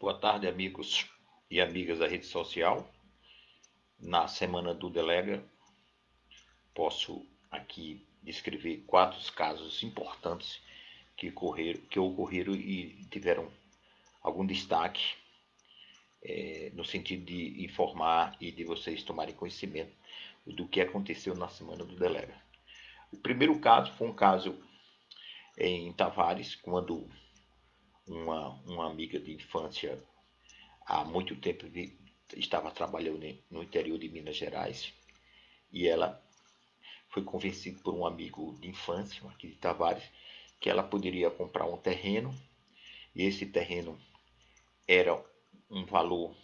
Boa tarde, amigos e amigas da rede social. Na semana do Delega, posso aqui descrever quatro casos importantes que ocorreram, que ocorreram e tiveram algum destaque é, no sentido de informar e de vocês tomarem conhecimento do que aconteceu na semana do Delega. O primeiro caso foi um caso em Tavares, quando uma, uma amiga de infância há muito tempo estava trabalhando no interior de Minas Gerais e ela foi convencida por um amigo de infância, aqui de Tavares, que ela poderia comprar um terreno e esse terreno era um valor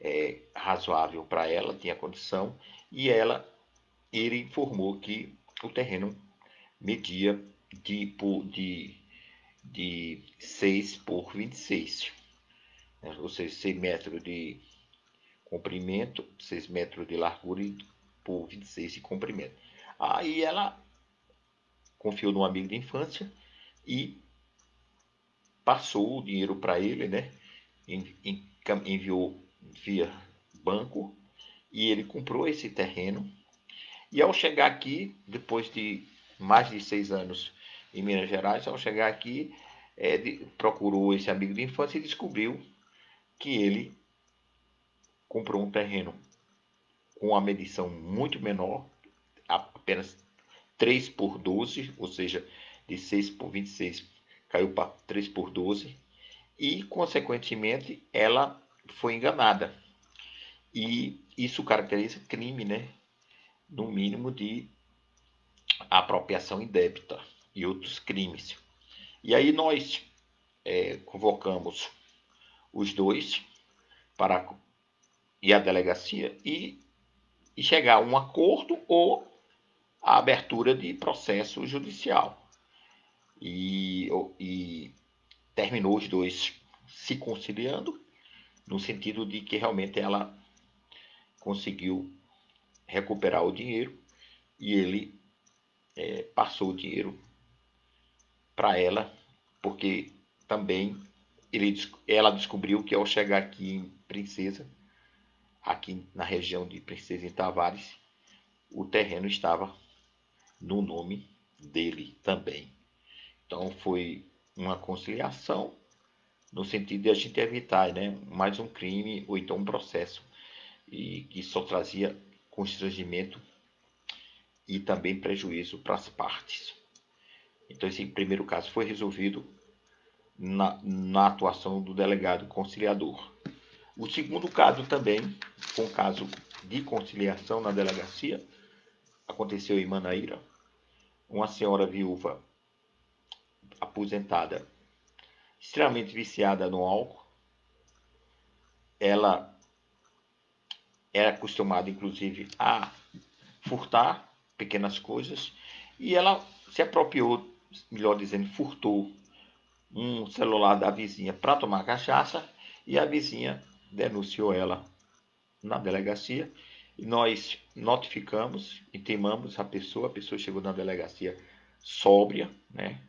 é, razoável para ela, tinha condição, e ela, ele informou que o terreno media de, de de 6 por 26, né? ou seja, 6 metros de comprimento, 6 metros de largura por 26 de comprimento. Aí ela confiou num amigo de infância e passou o dinheiro para ele, né? enviou via banco e ele comprou esse terreno. E ao chegar aqui, depois de mais de seis anos em Minas Gerais. Ao chegar aqui, é, de, procurou esse amigo de infância e descobriu que ele comprou um terreno com uma medição muito menor, apenas 3 por 12, ou seja, de 6 por 26 caiu para 3 por 12, e consequentemente ela foi enganada. E isso caracteriza crime, né? No mínimo de apropriação indébita e outros crimes. E aí nós é, convocamos os dois para ir à delegacia e, e chegar a um acordo ou a abertura de processo judicial. E, e terminou os dois se conciliando, no sentido de que realmente ela conseguiu recuperar o dinheiro e ele é, passou o dinheiro para ela, porque também ele, ela descobriu que ao chegar aqui em Princesa, aqui na região de Princesa em Tavares, o terreno estava no nome dele também. Então foi uma conciliação no sentido de a gente evitar né, mais um crime ou então um processo e que só trazia constrangimento e também prejuízo para as partes. Então, esse primeiro caso foi resolvido na, na atuação do delegado conciliador. O segundo caso também, um caso de conciliação na delegacia, aconteceu em Manaíra. Uma senhora viúva aposentada, extremamente viciada no álcool. Ela era acostumada, inclusive, a furtar pequenas coisas e ela se apropriou melhor dizendo, furtou um celular da vizinha para tomar cachaça e a vizinha denunciou ela na delegacia. E nós notificamos, intimamos a pessoa, a pessoa chegou na delegacia sóbria, né,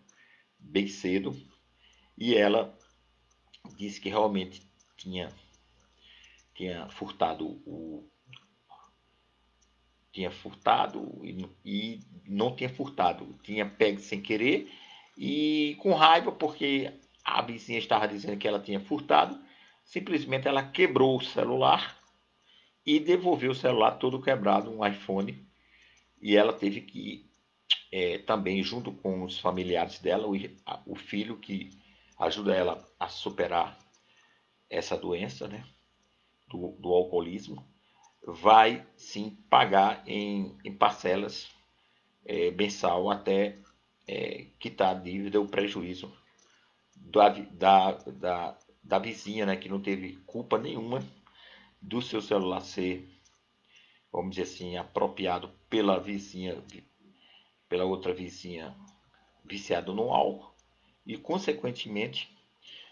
bem cedo, e ela disse que realmente tinha tinha furtado o tinha furtado e, e não tinha furtado, tinha pego sem querer e com raiva porque a vizinha estava dizendo que ela tinha furtado, simplesmente ela quebrou o celular e devolveu o celular todo quebrado, um iPhone, e ela teve que é, também junto com os familiares dela, o, o filho que ajuda ela a superar essa doença, né, do, do alcoolismo, vai sim pagar em, em parcelas é, mensal até é, quitar a dívida ou prejuízo da, da, da, da vizinha, né, que não teve culpa nenhuma do seu celular ser, vamos dizer assim, apropriado pela vizinha, pela outra vizinha viciada no álcool. E, consequentemente,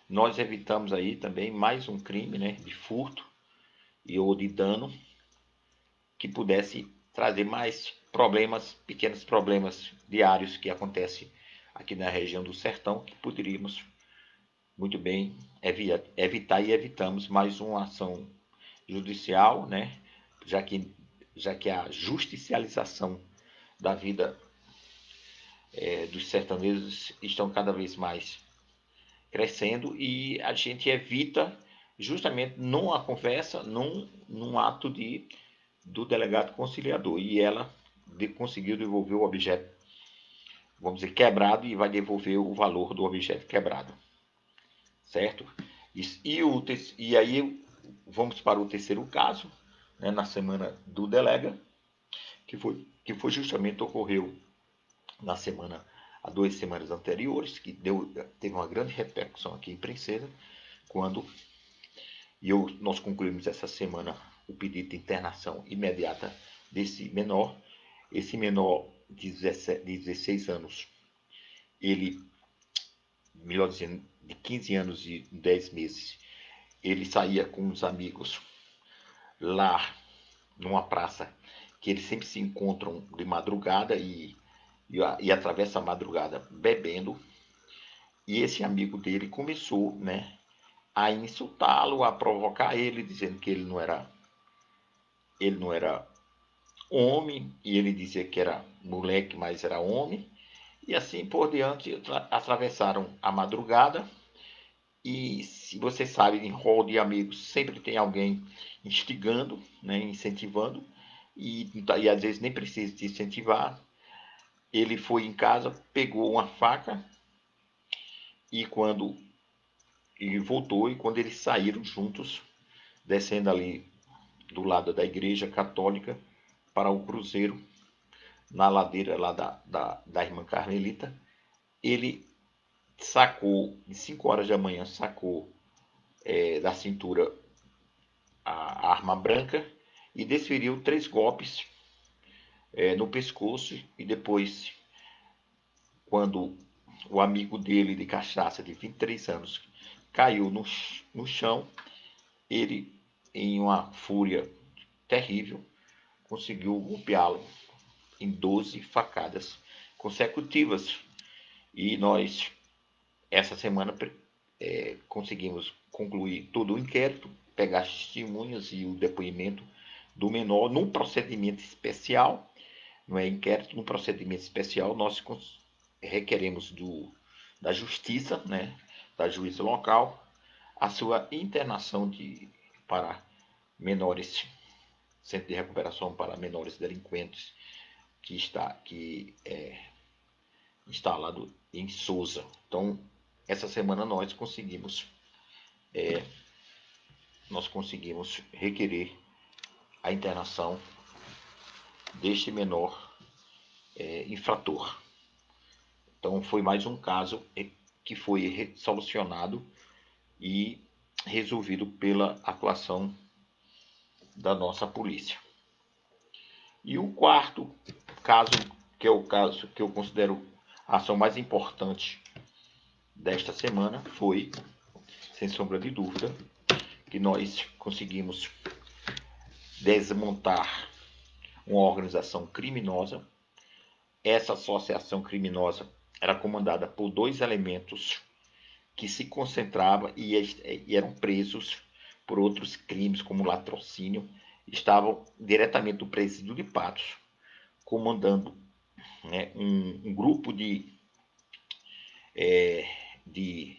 nós evitamos aí também mais um crime né, de furto e ou de dano que pudesse trazer mais problemas, pequenos problemas diários que acontecem aqui na região do sertão, que poderíamos muito bem evitar e evitamos mais uma ação judicial, né? já, que, já que a justicialização da vida é, dos sertanejos estão cada vez mais crescendo e a gente evita justamente numa conversa, num, num ato de, do delegado conciliador. E ela de, conseguiu devolver o objeto, vamos dizer, quebrado e vai devolver o valor do objeto quebrado certo? E, e, o, e aí vamos para o terceiro caso, né, na semana do delega, que foi, que foi justamente ocorreu na semana, há duas semanas anteriores, que deu, teve uma grande repercussão aqui em Princesa, quando e eu, nós concluímos essa semana o pedido de internação imediata desse menor. Esse menor de 17, 16 anos, ele, melhor dizendo, de 15 anos e 10 meses, ele saía com uns amigos lá numa praça que eles sempre se encontram de madrugada e, e, e atravessa a madrugada bebendo. E esse amigo dele começou, né, a insultá-lo, a provocar ele, dizendo que ele não era ele não era homem, e ele dizia que era moleque, mas era homem. E assim por diante, atravessaram a madrugada. E se você sabe, em rol de amigos, sempre tem alguém instigando, né, incentivando. E, e às vezes nem precisa de incentivar. Ele foi em casa, pegou uma faca e quando ele voltou e quando eles saíram juntos, descendo ali do lado da igreja católica para o cruzeiro, na ladeira lá da, da, da irmã Carmelita, ele sacou, em 5 horas da manhã, sacou é, da cintura a, a, arma branca e desferiu três golpes é, no pescoço e depois, quando o amigo dele de cachaça de 23 anos caiu no, no chão, ele, em uma fúria terrível, conseguiu golpeá-lo em 12 facadas consecutivas. E nós, essa semana, é, conseguimos concluir todo o inquérito, pegar as testemunhas e o depoimento do menor num procedimento especial, não é inquérito, num procedimento especial, nós requeremos do, da justiça, né, da juíza local, a sua internação de, para menores, centro de recuperação para menores delinquentes que está que é instalado em Souza. Então, essa semana nós conseguimos é, nós conseguimos requerer a internação deste menor é, infrator. Então, foi mais um caso é, que foi solucionado e resolvido pela atuação da nossa polícia. E o quarto caso, que é o caso que eu considero a ação mais importante desta semana, foi, sem sombra de dúvida, que nós conseguimos desmontar uma organização criminosa. Essa associação criminosa era comandada por dois elementos que se concentravam e, e eram presos por outros crimes, como latrocínio estavam diretamente do presídio de Patos, comandando né, um, um, grupo de, é, de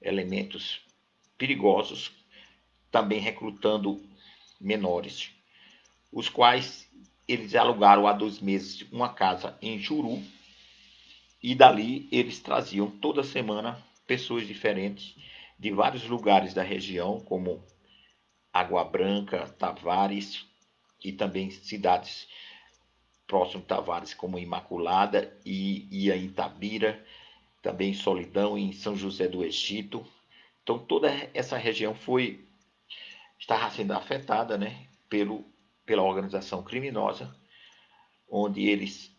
elementos perigosos, também recrutando menores, os quais eles alugaram há dois meses uma casa em Juru e dali eles traziam toda semana pessoas diferentes de vários lugares da região, como Água Branca, Tavares e também cidades próximas de Tavares, como Imaculada e, em Itabira, também Solidão em São José do Egito. Então toda essa região foi estava sendo afetada, né, pelo pela organização criminosa, onde eles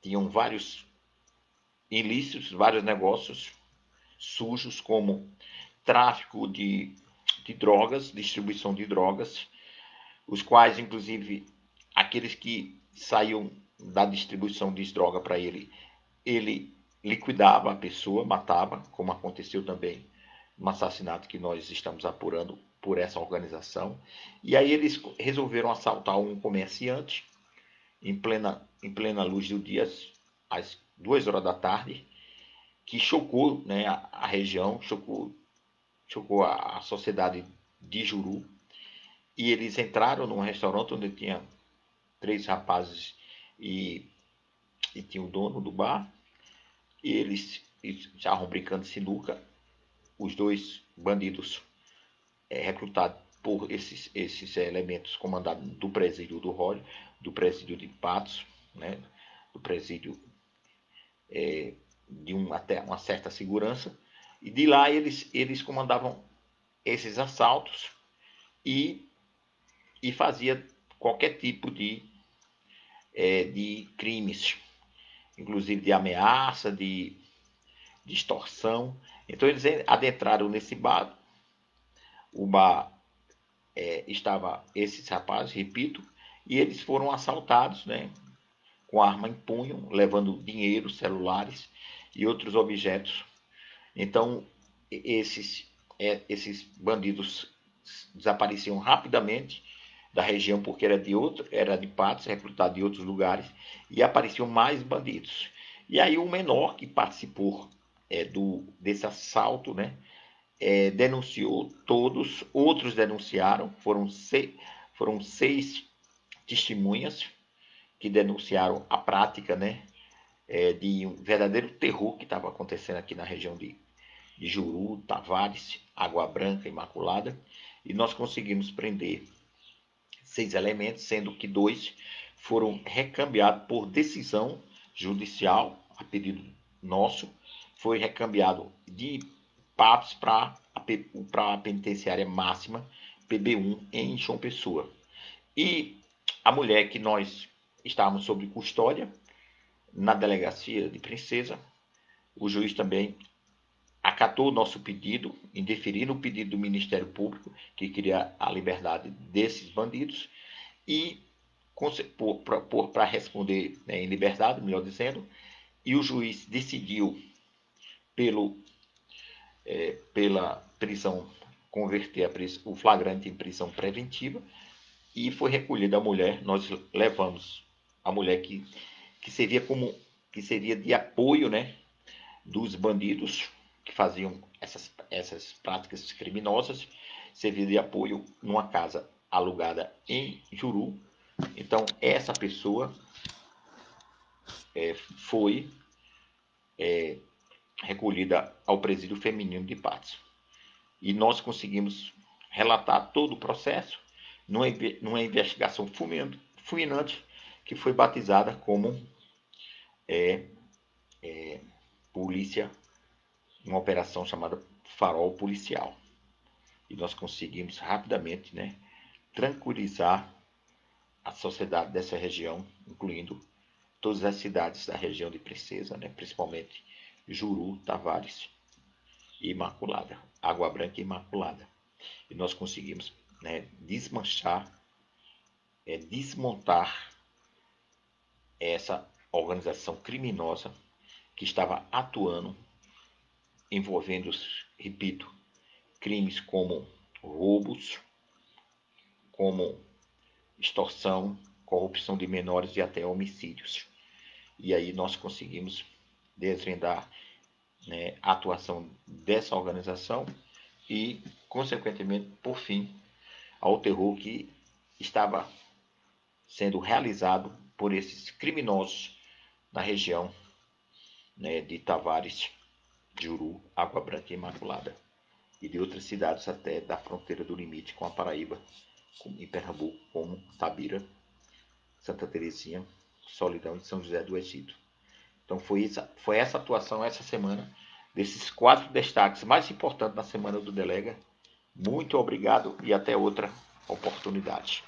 tinham vários ilícitos, vários negócios sujos como tráfico de de drogas, distribuição de drogas, os quais, inclusive, aqueles que saíam da distribuição de droga para ele, ele liquidava a pessoa, matava, como aconteceu também um assassinato que nós estamos apurando por essa organização. E aí eles resolveram assaltar um comerciante em plena, em plena luz do dia, às duas horas da tarde, que chocou né, a, a região, chocou, chocou a, a sociedade de Juru. E eles entraram num restaurante onde tinha três rapazes e, e tinha o dono do bar. E eles estavam brincando de sinuca. Os dois bandidos é, recrutados por esses, esses elementos comandados do presídio do Rólio, do presídio de Patos, né, do presídio é, de um, até uma certa segurança. E de lá eles, eles comandavam esses assaltos e, e fazia qualquer tipo de, é, de crimes, inclusive de ameaça, de, de extorsão. Então eles adentraram nesse bar. O bar é, estava esses rapazes, repito, e eles foram assaltados, né, com arma em punho, levando dinheiro, celulares e outros objetos. Então esses é, esses bandidos desapareciam rapidamente da região porque era de outro, era de Patos, recrutado de outros lugares, e apareciam mais bandidos. E aí o menor que participou é, do, desse assalto, né, é, denunciou todos, outros denunciaram, foram, seis, foram seis testemunhas que denunciaram a prática né, é, de um verdadeiro terror que estava acontecendo aqui na região de de Juru, Tavares, Água Branca, Imaculada, e nós conseguimos prender seis elementos, sendo que dois foram recambiados por decisão judicial, a pedido nosso, foi recambiado de Patos para a penitenciária máxima PB1 em João Pessoa. E a mulher que nós estávamos sob custódia na delegacia de Princesa, o juiz também acatou o nosso pedido, indeferindo o pedido do Ministério Público, que queria a liberdade desses bandidos, e para responder né, em liberdade, melhor dizendo, e o juiz decidiu pelo, é, pela prisão, converter prisão, o flagrante em prisão preventiva, e foi recolhida a mulher, nós levamos a mulher que, que servia como que seria de apoio né, dos bandidos que faziam essas, essas práticas criminosas, servia de apoio numa casa alugada em Juru. Então, essa pessoa é, foi é, recolhida ao presídio feminino de Patos. E nós conseguimos relatar todo o processo numa, numa investigação fulminante que foi batizada como é, é, Polícia uma operação chamada Farol Policial. E nós conseguimos rapidamente né, tranquilizar a sociedade dessa região, incluindo todas as cidades da região de Princesa, né, principalmente Juru, Tavares e Imaculada, Água Branca e Imaculada. E nós conseguimos né, desmanchar, é, desmontar essa organização criminosa que estava atuando envolvendo, repito, crimes como roubos, como extorsão, corrupção de menores e até homicídios. E aí nós conseguimos desvendar né, a atuação dessa organização e, consequentemente, por fim, ao terror que estava sendo realizado por esses criminosos na região né, de Tavares Juru, Água Branca e Imaculada, e de outras cidades até da fronteira do limite com a Paraíba, em Pernambuco, como Tabira, Santa Teresinha, Solidão e São José do Egito. Então foi essa, foi essa atuação essa semana, desses quatro destaques mais importantes na semana do Delega. Muito obrigado e até outra oportunidade.